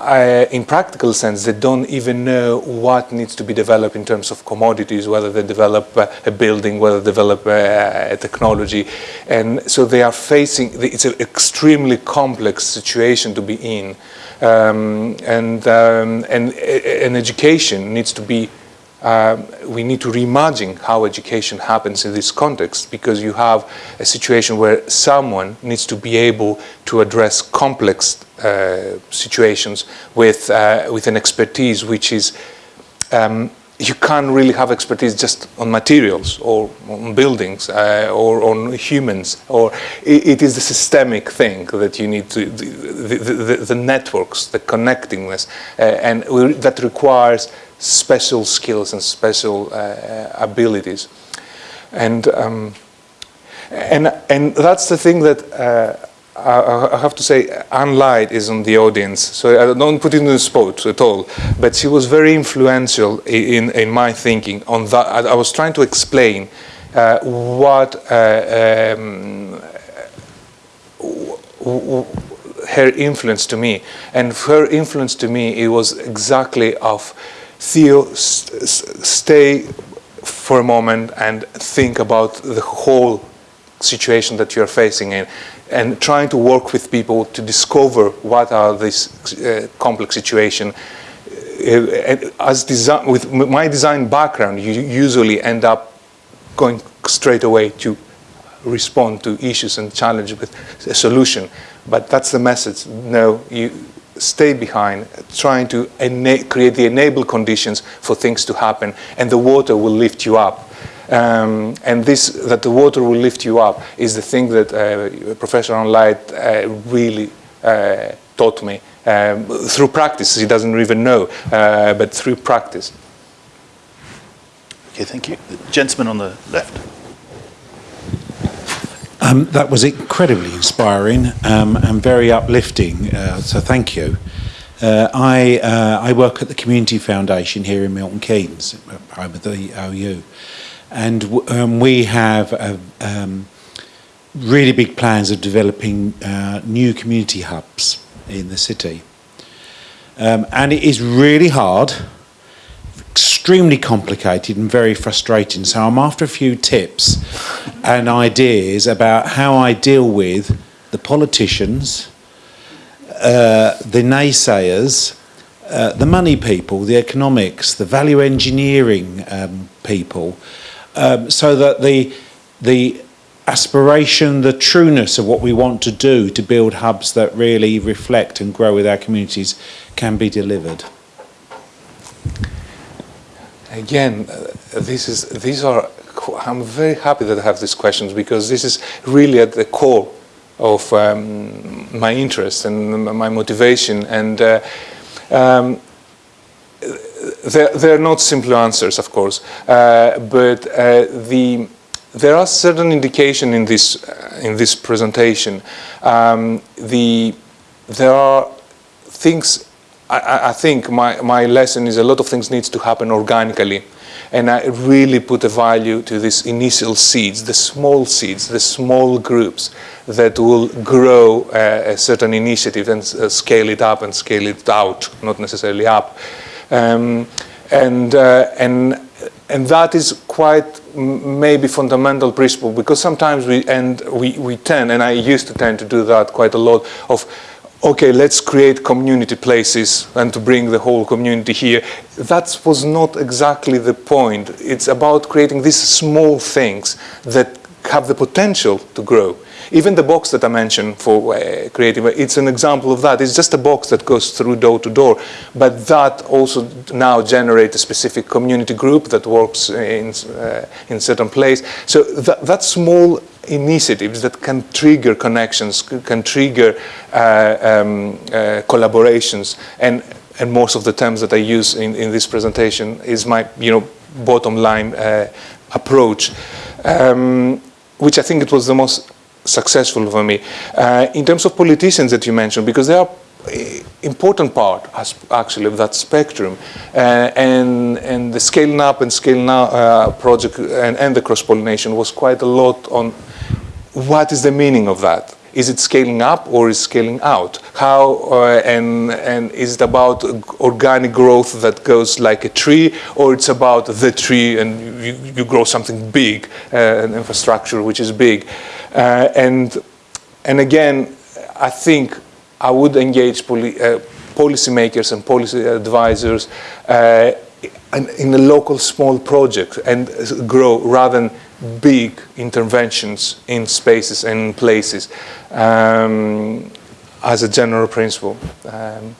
uh, in practical sense, they don't even know what needs to be developed in terms of commodities, whether they develop uh, a building, whether they develop uh, a technology. And so they are facing, it's an extremely complex situation to be in. Um, and, um, and, and education needs to be um, we need to reimagine how education happens in this context because you have a situation where someone needs to be able to address complex uh, situations with, uh, with an expertise which is um, you can't really have expertise just on materials or on buildings uh, or on humans or it, it is the systemic thing that you need to the, the, the, the networks the connectingness uh, and that requires special skills and special uh, abilities. And, um, and, and that's the thing that uh, I, I, have to say Anne Light is on the audience, so I don't put it in the spot at all, but she was very influential in, in my thinking on that. I, I was trying to explain uh, what uh, um, her influence to me. And her influence to me, it was exactly of Theo, st stay for a moment and think about the whole situation that you're facing in and trying to work with people to discover what are these uh, complex situation. Uh, as design, with my design background, you usually end up going straight away to respond to issues and challenge with a solution. But that's the message. No, you stay behind, trying to create the enable conditions for things to happen, and the water will lift you up. Um, and this, that the water will lift you up, is the thing that uh, Professor Anne Light uh, really uh, taught me um, through practice. He doesn't even know, uh, but through practice. Okay, thank you. The gentleman on the left. Um, that was incredibly inspiring um, and very uplifting, uh, so thank you. Uh, I, uh, I work at the Community Foundation here in Milton Keynes, I'm at the OU, and um, we have a, um, really big plans of developing uh, new community hubs in the city. Um, and it is really hard extremely complicated and very frustrating. So I'm after a few tips and ideas about how I deal with the politicians, uh, the naysayers, uh, the money people, the economics, the value engineering um, people, um, so that the the aspiration, the trueness of what we want to do to build hubs that really reflect and grow with our communities can be delivered again, uh, this is, these are, I'm very happy that I have these questions because this is really at the core of um, my interest and my motivation. And uh, um, they're, they're, not simple answers, of course, uh, but uh, the, there are certain indication in this, uh, in this presentation. Um, the, there are things I, I, think my, my lesson is a lot of things needs to happen organically. And I really put a value to these initial seeds, the small seeds, the small groups that will grow uh, a certain initiative and uh, scale it up and scale it out, not necessarily up. Um, and, uh, and, and that is quite maybe fundamental principle because sometimes we, and we, we tend, and I used to tend to do that quite a lot, of okay, let's create community places and to bring the whole community here. That was not exactly the point. It's about creating these small things that have the potential to grow. Even the box that I mentioned for uh, creative, it's an example of that. It's just a box that goes through door to door, but that also now generates a specific community group that works in, uh, in certain place. So that, that small initiatives that can trigger connections, can trigger uh, um, uh, collaborations, and and most of the terms that I use in, in this presentation is my you know bottom line uh, approach, um, which I think it was the most successful for me. Uh, in terms of politicians that you mentioned, because they are eh, important part actually of that spectrum uh, and and the scaling up and scaling out uh, project and, and the cross pollination was quite a lot on what is the meaning of that is it scaling up or is scaling out? How uh, and and is it about organic growth that goes like a tree or it's about the tree and you, you grow something big uh, an infrastructure which is big? Uh, and and again i think i would engage poli- uh, policymakers and policy advisors uh, in, in a local small project and grow rather than big interventions in spaces and places um, as a general principle. Um,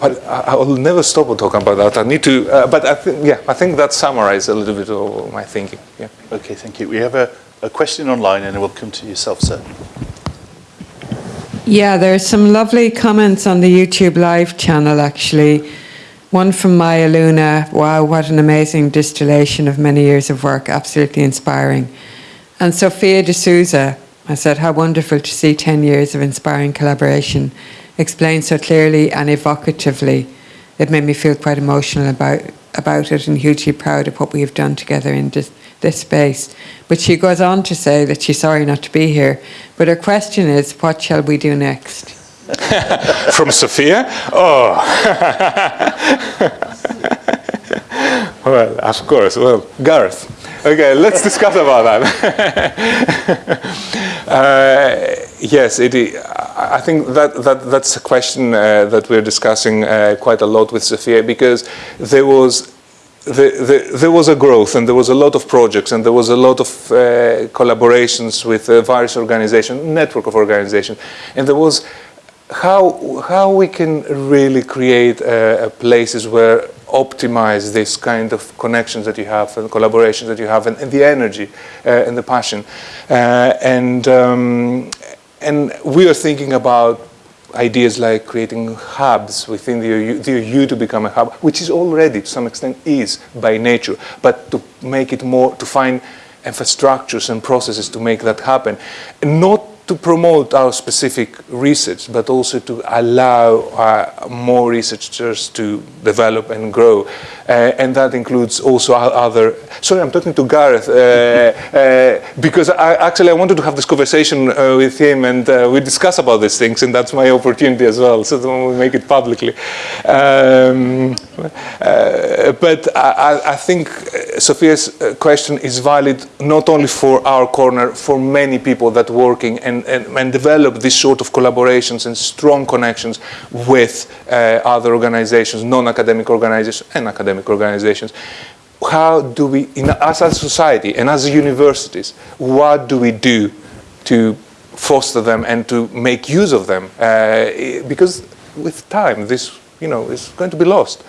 but I, I will never stop talking about that. I need to, uh, but I think, yeah, I think that summarizes a little bit of my thinking. Yeah. Okay, thank you. We have a, a question online and we'll come to yourself, sir. Yeah, there's some lovely comments on the YouTube live channel actually. One from Maya Luna, wow, what an amazing distillation of many years of work, absolutely inspiring. And Sophia de Sousa, I said, how wonderful to see 10 years of inspiring collaboration explained so clearly and evocatively. It made me feel quite emotional about, about it and hugely proud of what we have done together in this, this space. But she goes on to say that she's sorry not to be here. But her question is, what shall we do next? From Sophia? Oh. well, of course. Well, Gareth. Okay, let's discuss about that. uh, yes, it, I think that, that that's a question uh, that we're discussing uh, quite a lot with Sophia because there was the, the, there was a growth and there was a lot of projects and there was a lot of uh, collaborations with uh, various organizations, network of organizations, and there was how how we can really create uh, places where optimize this kind of connections that you have and collaborations that you have and, and the energy uh, and the passion uh, and um, and we are thinking about ideas like creating hubs within the OU, the OU to become a hub, which is already to some extent is by nature, but to make it more, to find infrastructures and processes to make that happen. Not to promote our specific research, but also to allow uh, more researchers to develop and grow. Uh, and that includes also other. Sorry, I'm talking to Gareth uh, uh, because I, actually I wanted to have this conversation uh, with him, and uh, we discuss about these things, and that's my opportunity as well. So we make it publicly. Um, uh, but I, I- think uh, Sophia's uh, question is valid not only for our corner, for many people that working and, and, and develop this sort of collaborations and strong connections with uh, other organizations, non-academic organizations and academic organizations. How do we, in, as a society and as universities, what do we do to foster them and to make use of them? Uh, because with time, this you know is going to be lost.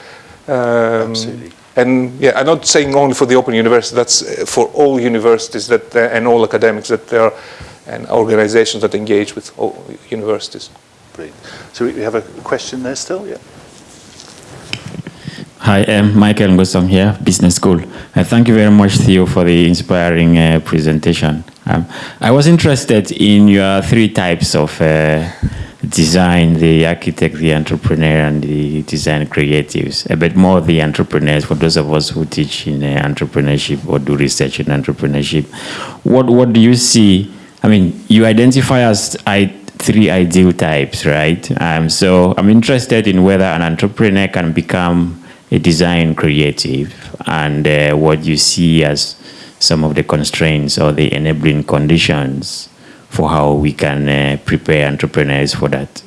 Um, Absolutely. and yeah, I'm not saying only for the Open University. That's uh, for all universities that uh, and all academics that there are and organizations that engage with all universities. Brilliant. So we we have a question there still, yeah? Hi, I'm Michael Ngoasong here, Business School. Uh, thank you very much, Theo, for the inspiring uh, presentation. Um, I was interested in your three types of uh, design, the architect, the entrepreneur, and the design creatives. A bit more the entrepreneurs for those of us who teach in uh, entrepreneurship or do research in entrepreneurship. What what do you see? I mean, you identify as I, three ideal types, right? Um, so I'm interested in whether an entrepreneur can become a design creative and uh, what you see as some of the constraints or the enabling conditions for how we can uh, prepare entrepreneurs for that.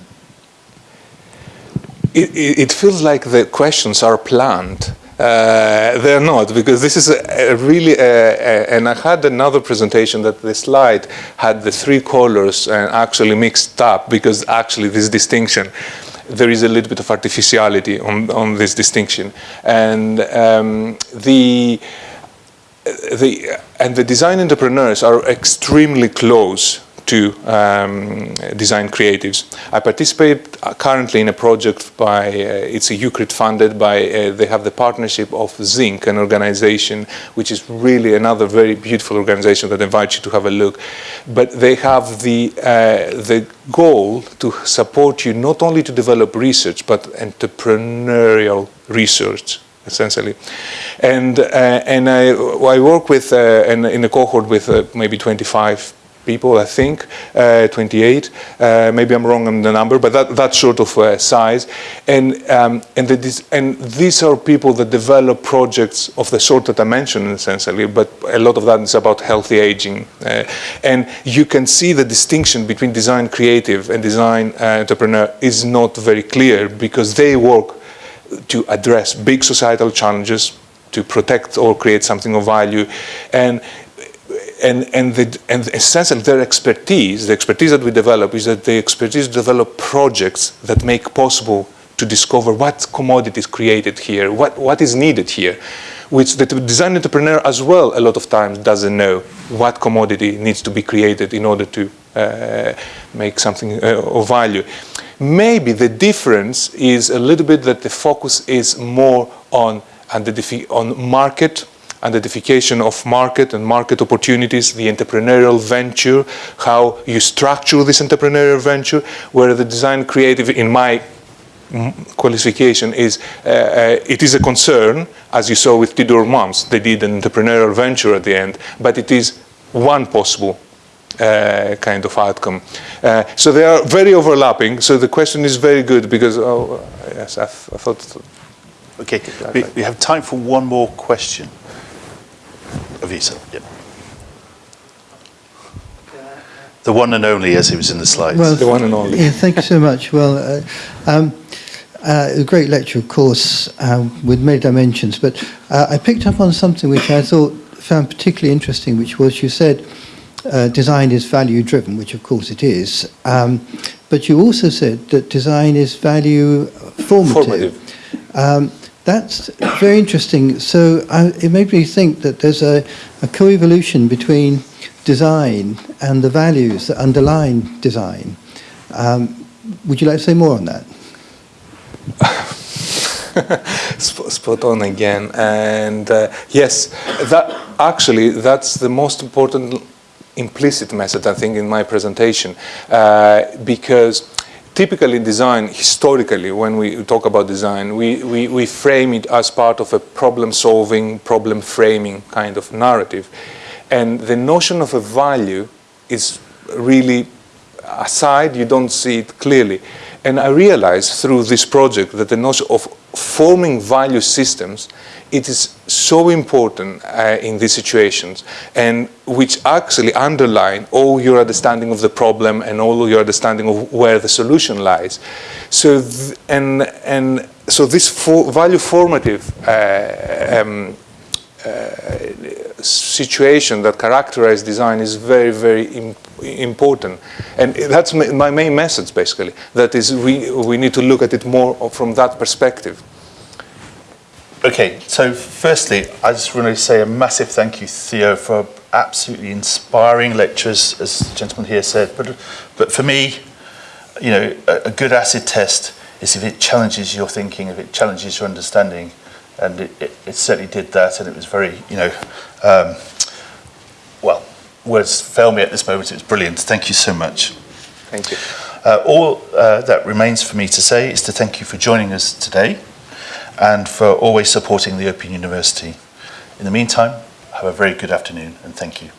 It, it, feels like the questions are planned. Uh, they're not because this is a, a really uh, uh, and I had another presentation that the slide had the three colors and actually mixed up because actually this distinction there is a little bit of artificiality on, on this distinction and um, the the and the design entrepreneurs are extremely close to um, design creatives. I participate currently in a project by, uh, it's a UKRI funded by, uh, they have the partnership of Zinc, an organization which is really another very beautiful organization that invites you to have a look. But they have the, uh, the goal to support you not only to develop research, but entrepreneurial research essentially. And, uh, and I, I work with, uh, in, in a cohort with uh, maybe 25 people, I think, uh, 28. Uh, maybe I'm wrong on the number, but that, that sort of uh, size. And, um, and, the, and these are people that develop projects of the sort that I mentioned, essentially, but a lot of that is about healthy aging. And you can see the distinction between design creative and design entrepreneur is not very clear because they work to address big societal challenges, to protect or create something of value. And and, and, the, and essentially their expertise, the expertise that we develop is that the expertise develop projects that make possible to discover what commodity is created here, what, what is needed here, which the design entrepreneur as well a lot of times doesn't know what commodity needs to be created in order to uh, make something uh, of value. Maybe the difference is a little bit that the focus is more on, on market identification of market and market opportunities, the entrepreneurial venture, how you structure this entrepreneurial venture, where the design creative, in my qualification is uh, uh, it is a concern, as you saw with Tidworth Mums, they did an entrepreneurial venture at the end, but it is one possible uh, kind of outcome. Uh, so they are very overlapping. So the question is very good because, oh, yes, I, th I thought. Okay, we, we have time for one more question. Avisa, yeah. The one and only, as it was in the slides. Well, the one and only. Yeah, thank you so much. Well, uh, um, uh, a great lecture, of course, um, with many dimensions, but uh, I picked up on something which I thought found particularly interesting, which was you said uh, design is value driven, which of course it is, um, but you also said that design is value formative. formative. Um, that's very interesting. So I, it made me think that there's a, a co-evolution between design and the values that underline design. Um, would you like to say more on that? spot on again. And uh, yes, that actually that's the most important implicit message I think in my presentation uh, because typically in design, historically, when we talk about design, we, we, we frame it as part of a problem-solving, problem-framing kind of narrative. And the notion of a value is really aside, you don't see it clearly. And I realized through this project that the notion of forming value systems it is so important uh, in these situations and which actually underline all your understanding of the problem and all your understanding of where the solution lies. So, and, and so this for value formative uh, um, situation that characterize design is very, very Im important. And that's my main message, basically, that is we, we need to look at it more from that perspective. Okay, so firstly, I just want to say a massive thank you, Theo, for absolutely inspiring lectures, as the gentleman here said. But, but for me, you know, a, a good acid test is if it challenges your thinking, if it challenges your understanding. and it, it, it, certainly did that, and it was very, you know, um, well, words fail me at this moment. It was brilliant. Thank you so much. Thank you. Uh, all uh, that remains for me to say is to thank you for joining us today and for always supporting the Open University. In the meantime, have a very good afternoon and thank you.